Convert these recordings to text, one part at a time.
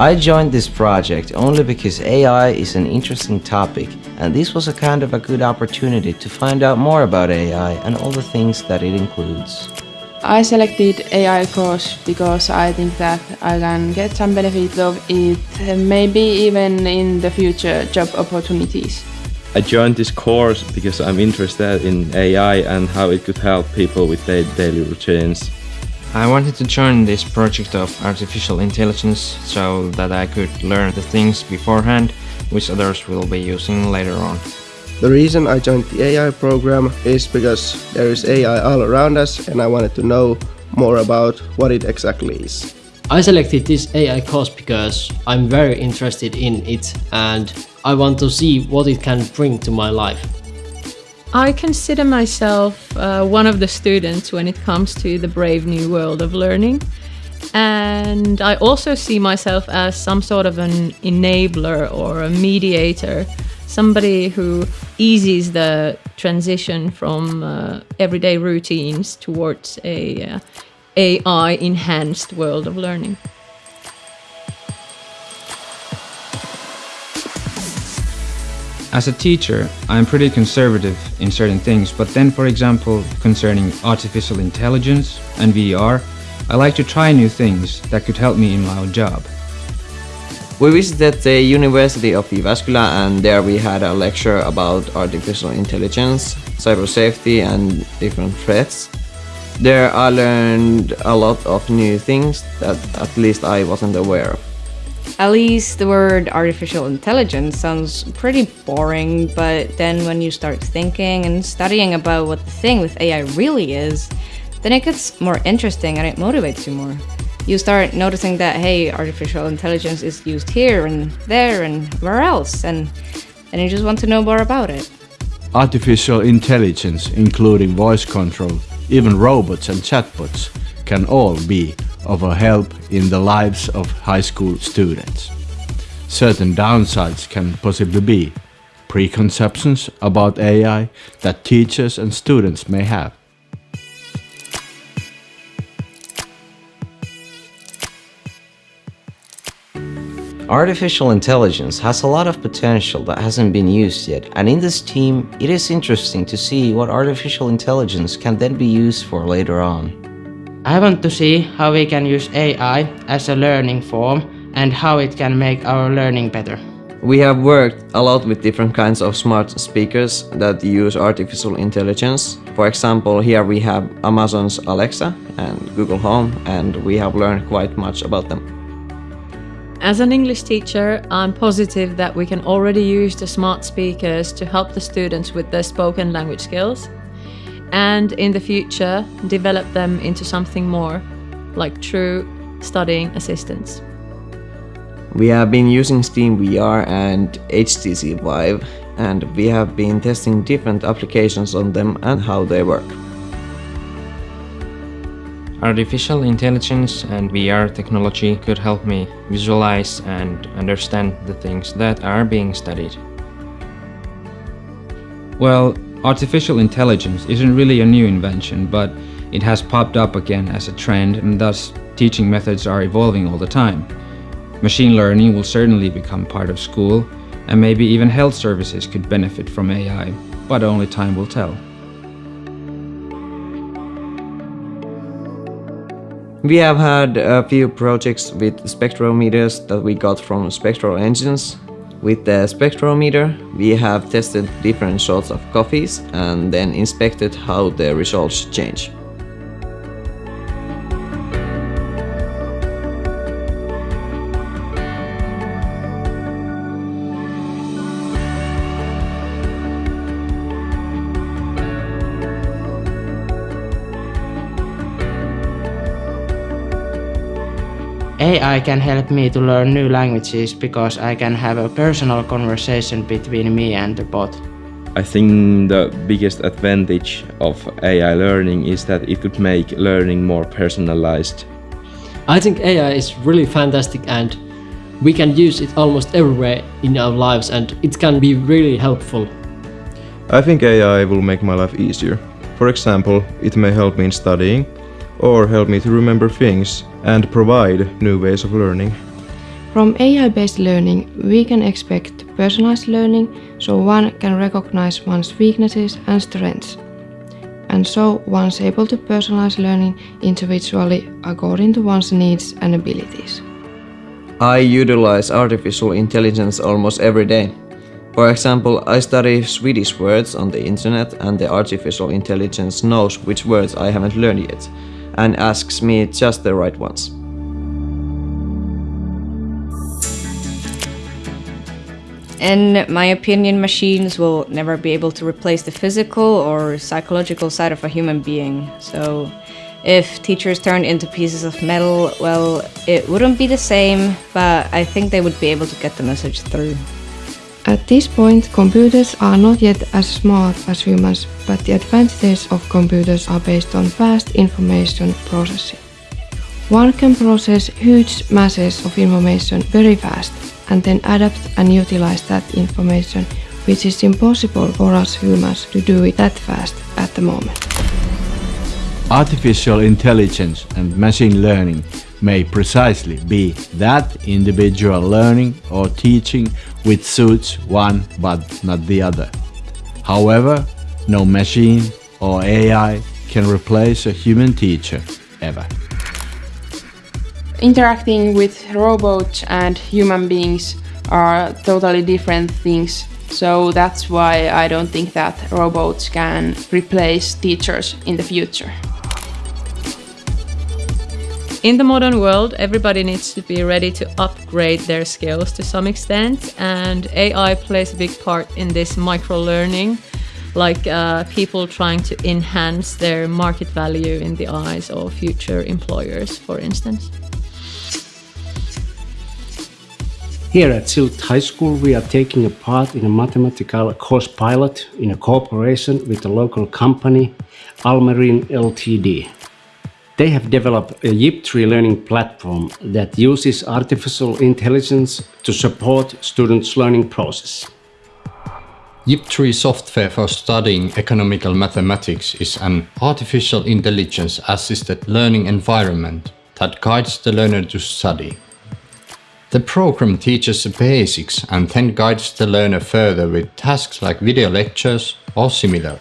I joined this project only because AI is an interesting topic and this was a kind of a good opportunity to find out more about AI and all the things that it includes. I selected AI course because I think that I can get some benefit of it, maybe even in the future job opportunities. I joined this course because I'm interested in AI and how it could help people with their daily routines. I wanted to join this project of artificial intelligence so that I could learn the things beforehand which others will be using later on. The reason I joined the AI program is because there is AI all around us and I wanted to know more about what it exactly is. I selected this AI course because I'm very interested in it and I want to see what it can bring to my life. I consider myself uh, one of the students when it comes to the brave new world of learning. And I also see myself as some sort of an enabler or a mediator somebody who eases the transition from uh, everyday routines towards a uh, AI enhanced world of learning. As a teacher, I'm pretty conservative in certain things, but then for example, concerning artificial intelligence and VR, I like to try new things that could help me in my job. We visited the University of Jyväskylä and there we had a lecture about artificial intelligence, cyber safety and different threats. There I learned a lot of new things that at least I wasn't aware of. At least the word artificial intelligence sounds pretty boring, but then when you start thinking and studying about what the thing with AI really is, then it gets more interesting and it motivates you more you start noticing that, hey, artificial intelligence is used here and there and where else, and, and you just want to know more about it. Artificial intelligence, including voice control, even robots and chatbots, can all be of a help in the lives of high school students. Certain downsides can possibly be preconceptions about AI that teachers and students may have. Artificial intelligence has a lot of potential that hasn't been used yet, and in this team, it is interesting to see what artificial intelligence can then be used for later on. I want to see how we can use AI as a learning form and how it can make our learning better. We have worked a lot with different kinds of smart speakers that use artificial intelligence. For example, here we have Amazon's Alexa and Google Home, and we have learned quite much about them. As an English teacher, I'm positive that we can already use the smart speakers to help the students with their spoken language skills and in the future develop them into something more, like true studying assistants. We have been using Steam VR and HTC Vive and we have been testing different applications on them and how they work. Artificial intelligence and VR technology could help me visualize and understand the things that are being studied. Well, artificial intelligence isn't really a new invention, but it has popped up again as a trend and thus teaching methods are evolving all the time. Machine learning will certainly become part of school, and maybe even health services could benefit from AI, but only time will tell. We have had a few projects with spectrometers that we got from Spectral Engines. With the spectrometer, we have tested different sorts of coffees and then inspected how the results change. AI can help me to learn new languages because I can have a personal conversation between me and the bot. I think the biggest advantage of AI learning is that it could make learning more personalized. I think AI is really fantastic and we can use it almost everywhere in our lives and it can be really helpful. I think AI will make my life easier. For example, it may help me in studying or help me to remember things and provide new ways of learning. From AI-based learning, we can expect personalized learning so one can recognize one's weaknesses and strengths. And so one's able to personalize learning individually according to one's needs and abilities. I utilize artificial intelligence almost every day. For example, I study Swedish words on the internet and the artificial intelligence knows which words I haven't learned yet and asks me just the right ones. In my opinion, machines will never be able to replace the physical or psychological side of a human being. So, if teachers turned into pieces of metal, well, it wouldn't be the same, but I think they would be able to get the message through. At this point, computers are not yet as smart as humans, but the advantages of computers are based on fast information processing. One can process huge masses of information very fast and then adapt and utilize that information, which is impossible for us humans to do it that fast at the moment. Artificial intelligence and machine learning may precisely be that individual learning or teaching which suits one but not the other. However, no machine or AI can replace a human teacher ever. Interacting with robots and human beings are totally different things. So that's why I don't think that robots can replace teachers in the future. In the modern world, everybody needs to be ready to upgrade their skills to some extent, and AI plays a big part in this micro learning, like uh, people trying to enhance their market value in the eyes of future employers, for instance. Here at Schildt High School, we are taking a part in a mathematical course pilot in a cooperation with a local company, Almerin Ltd. They have developed a YIP3 learning platform that uses artificial intelligence to support students' learning process. YIP3 software for studying economical mathematics is an artificial intelligence assisted learning environment that guides the learner to study. The program teaches the basics and then guides the learner further with tasks like video lectures or similar.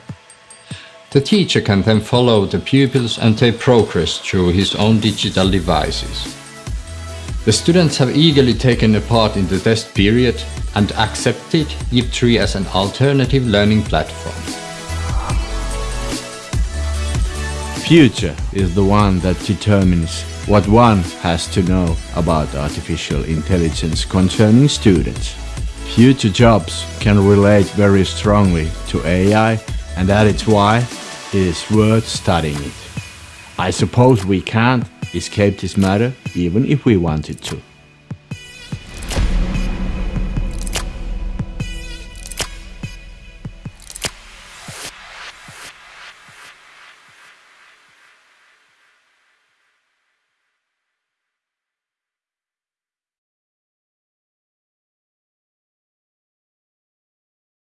The teacher can then follow the pupils and their progress through his own digital devices. The students have eagerly taken a part in the test period and accepted YIP3 as an alternative learning platform. Future is the one that determines what one has to know about artificial intelligence concerning students. Future jobs can relate very strongly to AI and that is why is worth studying it. I suppose we can't escape this matter even if we wanted to.